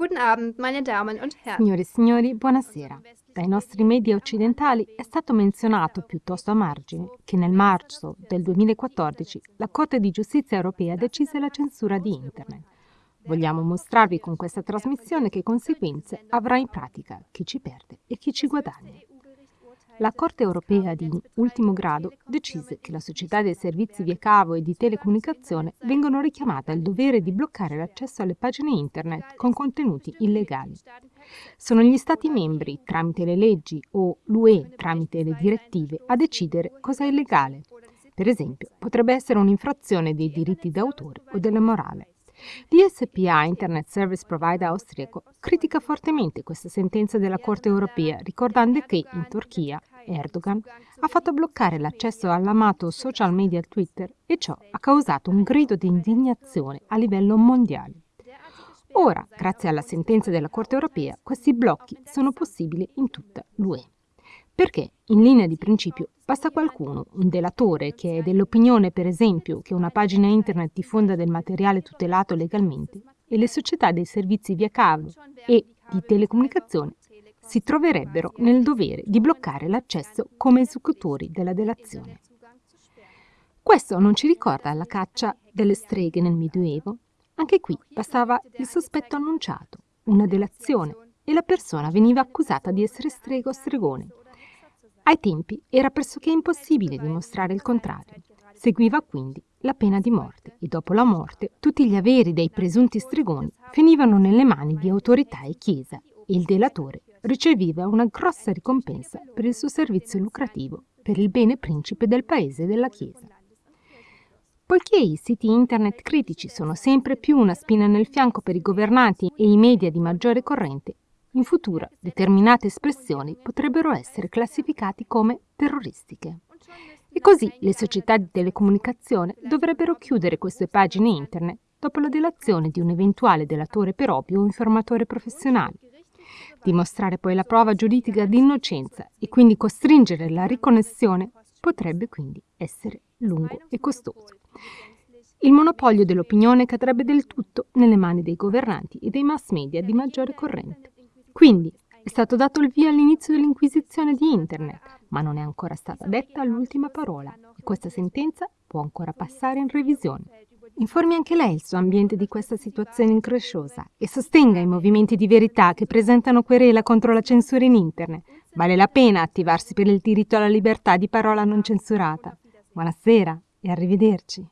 Guten Abend, meine Damen und Herren. Signore e signori, buonasera. Dai nostri media occidentali è stato menzionato piuttosto a margine che nel marzo del 2014 la Corte di Giustizia europea decise la censura di Internet. Vogliamo mostrarvi con questa trasmissione che conseguenze avrà in pratica chi ci perde e chi ci guadagna. La Corte europea di ultimo grado decise che la società dei servizi via cavo e di telecomunicazione vengono richiamate al dovere di bloccare l'accesso alle pagine internet con contenuti illegali. Sono gli Stati membri, tramite le leggi, o l'UE, tramite le direttive, a decidere cosa è illegale. Per esempio, potrebbe essere un'infrazione dei diritti d'autore o della morale. L'ISPA, Internet Service Provider austriaco, critica fortemente questa sentenza della Corte europea, ricordando che in Turchia Erdogan ha fatto bloccare l'accesso all'amato social media Twitter e ciò ha causato un grido di indignazione a livello mondiale. Ora, grazie alla sentenza della Corte europea, questi blocchi sono possibili in tutta l'UE. Perché, in linea di principio, basta qualcuno, un delatore, che è dell'opinione, per esempio, che una pagina internet diffonda del materiale tutelato legalmente, e le società dei servizi via cavo e di telecomunicazione si troverebbero nel dovere di bloccare l'accesso come esecutori della delazione. Questo non ci ricorda la caccia delle streghe nel Medioevo? Anche qui bastava il sospetto annunciato, una delazione, e la persona veniva accusata di essere strega o stregone. Ai tempi era pressoché impossibile dimostrare il contrario. Seguiva quindi la pena di morte e dopo la morte tutti gli averi dei presunti stregoni finivano nelle mani di autorità e chiesa e il delatore riceveva una grossa ricompensa per il suo servizio lucrativo per il bene principe del paese e della Chiesa. Poiché i siti internet critici sono sempre più una spina nel fianco per i governanti e i media di maggiore corrente, in futuro determinate espressioni potrebbero essere classificate come terroristiche. E così le società di telecomunicazione dovrebbero chiudere queste pagine internet dopo la delazione di un eventuale delatore per ovvio o informatore professionale Dimostrare poi la prova giuridica di innocenza e quindi costringere la riconnessione potrebbe quindi essere lungo e costoso. Il monopolio dell'opinione cadrebbe del tutto nelle mani dei governanti e dei mass media di maggiore corrente. Quindi è stato dato il via all'inizio dell'inquisizione di Internet, ma non è ancora stata detta l'ultima parola e questa sentenza può ancora passare in revisione. Informi anche lei il suo ambiente di questa situazione incresciosa e sostenga i movimenti di verità che presentano querela contro la censura in Internet. Vale la pena attivarsi per il diritto alla libertà di parola non censurata. Buonasera e arrivederci.